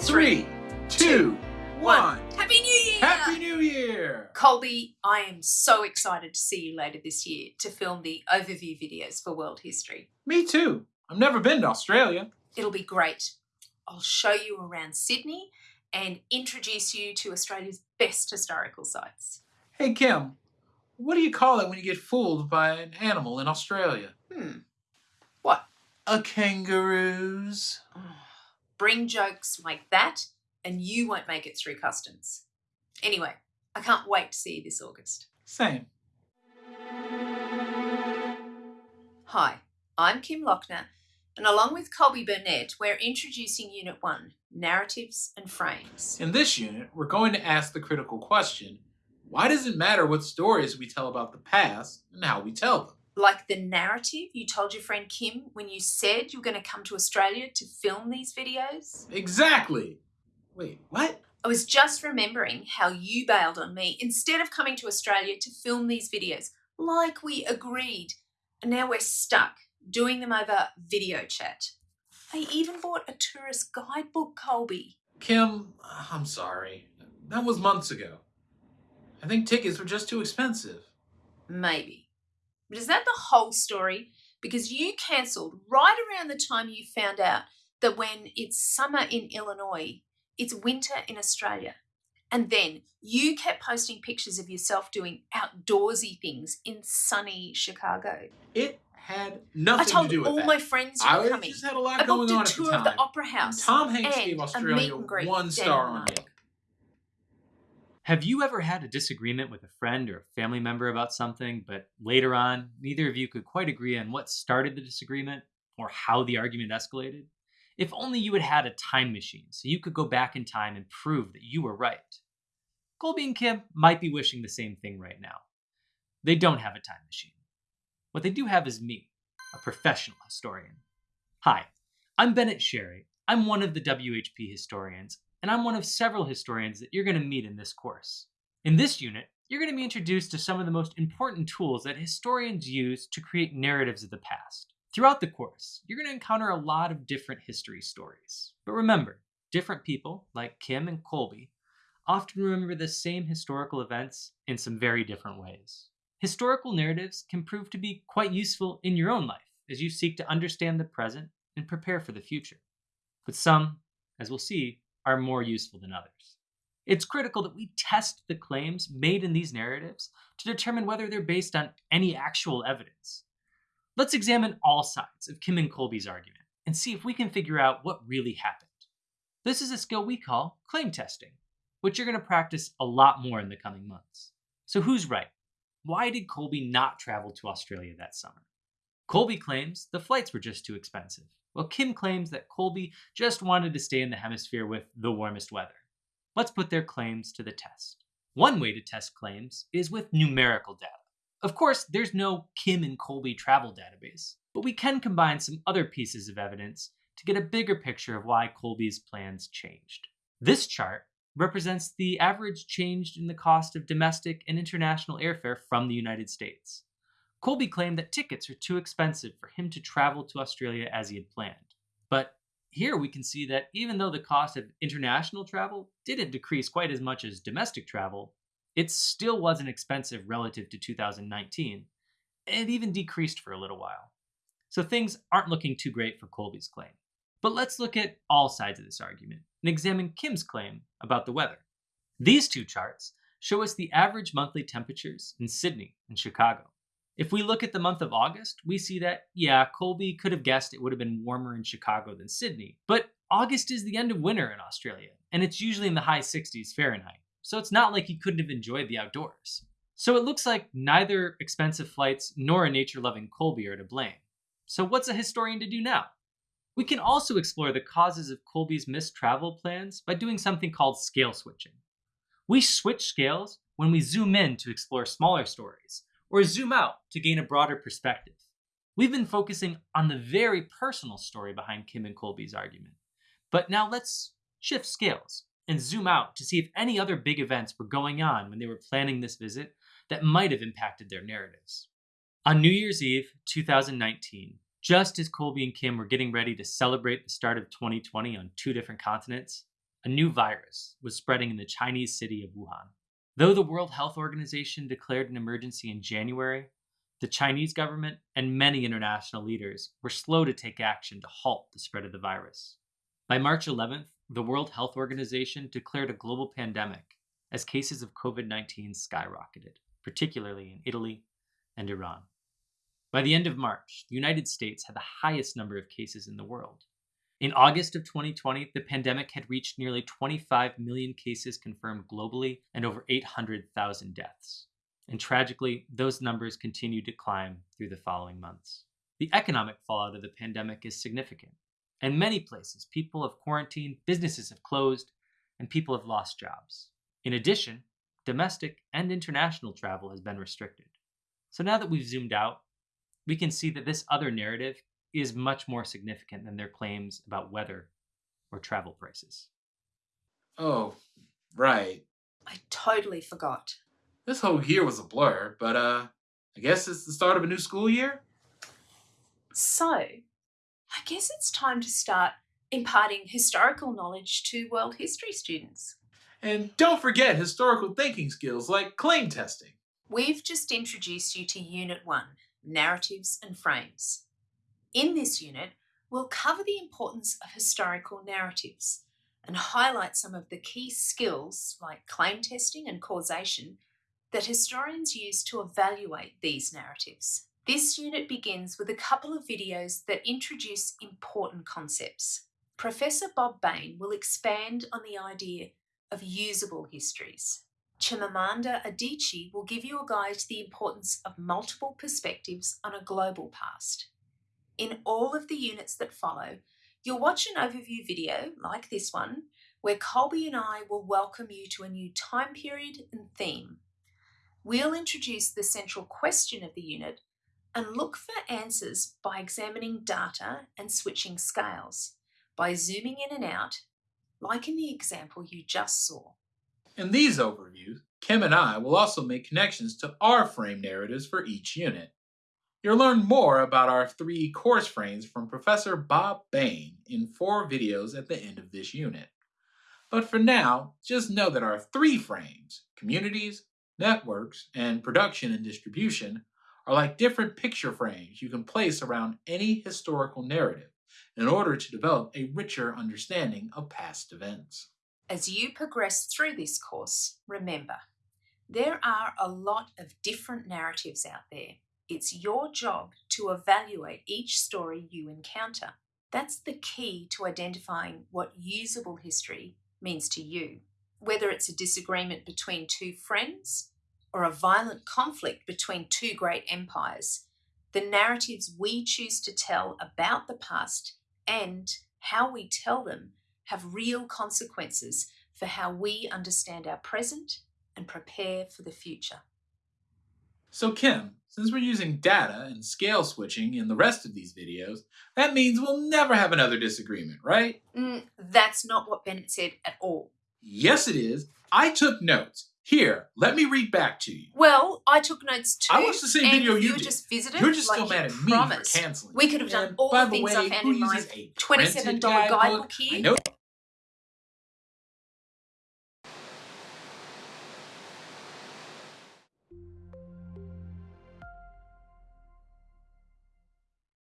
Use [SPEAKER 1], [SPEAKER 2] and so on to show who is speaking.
[SPEAKER 1] Three, two, one.
[SPEAKER 2] Happy New Year!
[SPEAKER 1] Happy New Year!
[SPEAKER 2] Colby, I am so excited to see you later this year to film the overview videos for world history.
[SPEAKER 1] Me too. I've never been to Australia.
[SPEAKER 2] It'll be great. I'll show you around Sydney and introduce you to Australia's best historical sites.
[SPEAKER 1] Hey Kim, what do you call it when you get fooled by an animal in Australia?
[SPEAKER 2] Hmm. What?
[SPEAKER 1] A kangaroos.
[SPEAKER 2] Bring jokes like that, and you won't make it through customs. Anyway, I can't wait to see you this August.
[SPEAKER 1] Same.
[SPEAKER 2] Hi, I'm Kim Lochner, and along with Colby Burnett, we're introducing Unit 1 Narratives and Frames.
[SPEAKER 1] In this unit, we're going to ask the critical question why does it matter what stories we tell about the past and how we tell them?
[SPEAKER 2] Like the narrative you told your friend Kim when you said you were going to come to Australia to film these videos?
[SPEAKER 1] Exactly. Wait, what?
[SPEAKER 2] I was just remembering how you bailed on me instead of coming to Australia to film these videos, like we agreed. And now we're stuck doing them over video chat. I even bought a tourist guidebook, Colby.
[SPEAKER 1] Kim, uh, I'm sorry. That was months ago. I think tickets were just too expensive.
[SPEAKER 2] Maybe. But is that the whole story? Because you cancelled right around the time you found out that when it's summer in Illinois, it's winter in Australia. And then you kept posting pictures of yourself doing outdoorsy things in sunny Chicago.
[SPEAKER 1] It had
[SPEAKER 2] I
[SPEAKER 1] nothing
[SPEAKER 2] told
[SPEAKER 1] to do with it.
[SPEAKER 2] all
[SPEAKER 1] that.
[SPEAKER 2] my friends you
[SPEAKER 1] I
[SPEAKER 2] were coming.
[SPEAKER 1] just had a lot
[SPEAKER 2] I
[SPEAKER 1] going on
[SPEAKER 2] a
[SPEAKER 1] at the
[SPEAKER 2] tour of the. Opera House.
[SPEAKER 1] Tom Hanks gave Australia one star
[SPEAKER 2] Dan
[SPEAKER 1] on
[SPEAKER 2] Mark.
[SPEAKER 3] Have you ever had a disagreement with a friend or a family member about something, but later on, neither of you could quite agree on what started the disagreement or how the argument escalated? If only you had had a time machine so you could go back in time and prove that you were right. Colby and Kim might be wishing the same thing right now. They don't have a time machine. What they do have is me, a professional historian. Hi, I'm Bennett Sherry. I'm one of the WHP historians, and I'm one of several historians that you're going to meet in this course. In this unit, you're going to be introduced to some of the most important tools that historians use to create narratives of the past. Throughout the course, you're going to encounter a lot of different history stories. But remember, different people, like Kim and Colby, often remember the same historical events in some very different ways. Historical narratives can prove to be quite useful in your own life as you seek to understand the present and prepare for the future. But some, as we'll see, are more useful than others. It's critical that we test the claims made in these narratives to determine whether they're based on any actual evidence. Let's examine all sides of Kim and Colby's argument and see if we can figure out what really happened. This is a skill we call claim testing, which you're going to practice a lot more in the coming months. So, who's right? Why did Colby not travel to Australia that summer? Colby claims the flights were just too expensive, while Kim claims that Colby just wanted to stay in the hemisphere with the warmest weather. Let's put their claims to the test. One way to test claims is with numerical data. Of course, there's no Kim and Colby travel database, but we can combine some other pieces of evidence to get a bigger picture of why Colby's plans changed. This chart represents the average change in the cost of domestic and international airfare from the United States. Colby claimed that tickets were too expensive for him to travel to Australia as he had planned. But here we can see that even though the cost of international travel didn't decrease quite as much as domestic travel, it still wasn't expensive relative to 2019, and it even decreased for a little while. So things aren't looking too great for Colby's claim. But let's look at all sides of this argument and examine Kim's claim about the weather. These two charts show us the average monthly temperatures in Sydney and Chicago. If we look at the month of August, we see that, yeah, Colby could have guessed it would have been warmer in Chicago than Sydney, but August is the end of winter in Australia, and it's usually in the high 60s Fahrenheit, so it's not like he couldn't have enjoyed the outdoors. So it looks like neither expensive flights nor a nature loving Colby are to blame. So what's a historian to do now? We can also explore the causes of Colby's missed travel plans by doing something called scale switching. We switch scales when we zoom in to explore smaller stories, or zoom out to gain a broader perspective. We've been focusing on the very personal story behind Kim and Colby's argument. But now let's shift scales and zoom out to see if any other big events were going on when they were planning this visit that might have impacted their narratives. On New Year's Eve 2019, just as Colby and Kim were getting ready to celebrate the start of 2020 on two different continents, a new virus was spreading in the Chinese city of Wuhan. Though the World Health Organization declared an emergency in January, the Chinese government and many international leaders were slow to take action to halt the spread of the virus. By March 11th, the World Health Organization declared a global pandemic as cases of COVID 19 skyrocketed, particularly in Italy and Iran. By the end of March, the United States had the highest number of cases in the world. In August of 2020, the pandemic had reached nearly 25 million cases confirmed globally and over 800,000 deaths. And tragically, those numbers continued to climb through the following months. The economic fallout of the pandemic is significant. In many places, people have quarantined, businesses have closed, and people have lost jobs. In addition, domestic and international travel has been restricted. So now that we've zoomed out, we can see that this other narrative is much more significant than their claims about weather or travel prices.
[SPEAKER 1] Oh, right.
[SPEAKER 2] I totally forgot.
[SPEAKER 1] This whole year was a blur, but uh, I guess it's the start of a new school year?
[SPEAKER 2] So, I guess it's time to start imparting historical knowledge to world history students.
[SPEAKER 1] And don't forget historical thinking skills like claim testing.
[SPEAKER 2] We've just introduced you to Unit 1 Narratives and Frames. In this unit, we'll cover the importance of historical narratives and highlight some of the key skills like claim testing and causation that historians use to evaluate these narratives. This unit begins with a couple of videos that introduce important concepts. Professor Bob Bain will expand on the idea of usable histories. Chimamanda Adichie will give you a guide to the importance of multiple perspectives on a global past. In all of the units that follow, you'll watch an overview video like this one, where Colby and I will welcome you to a new time period and theme. We'll introduce the central question of the unit and look for answers by examining data and switching scales, by zooming in and out, like in the example you just saw.
[SPEAKER 1] In these overviews, Kim and I will also make connections to our frame narratives for each unit. You'll learn more about our three course frames from Professor Bob Bain in four videos at the end of this unit. But for now, just know that our three frames, communities, networks, and production and distribution, are like different picture frames you can place around any historical narrative in order to develop a richer understanding of past events.
[SPEAKER 2] As you progress through this course, remember, there are a lot of different narratives out there. It's your job to evaluate each story you encounter. That's the key to identifying what usable history means to you. Whether it's a disagreement between two friends or a violent conflict between two great empires, the narratives we choose to tell about the past and how we tell them have real consequences for how we understand our present and prepare for the future.
[SPEAKER 1] So Kim, since we're using data and scale switching in the rest of these videos, that means we'll never have another disagreement, right?
[SPEAKER 2] Mm, that's not what Bennett said at all.
[SPEAKER 1] Yes, it is. I took notes. Here, let me read back to you.
[SPEAKER 2] Well, I took notes too.
[SPEAKER 1] I watched the same video you
[SPEAKER 2] you
[SPEAKER 1] did.
[SPEAKER 2] just visited.
[SPEAKER 1] You're just
[SPEAKER 2] like
[SPEAKER 1] still mad at me
[SPEAKER 2] promised.
[SPEAKER 1] for canceling.
[SPEAKER 2] We could have done all the things
[SPEAKER 1] way,
[SPEAKER 2] I found in my
[SPEAKER 1] a
[SPEAKER 2] $27
[SPEAKER 1] printed
[SPEAKER 2] guidebook
[SPEAKER 1] I
[SPEAKER 2] here.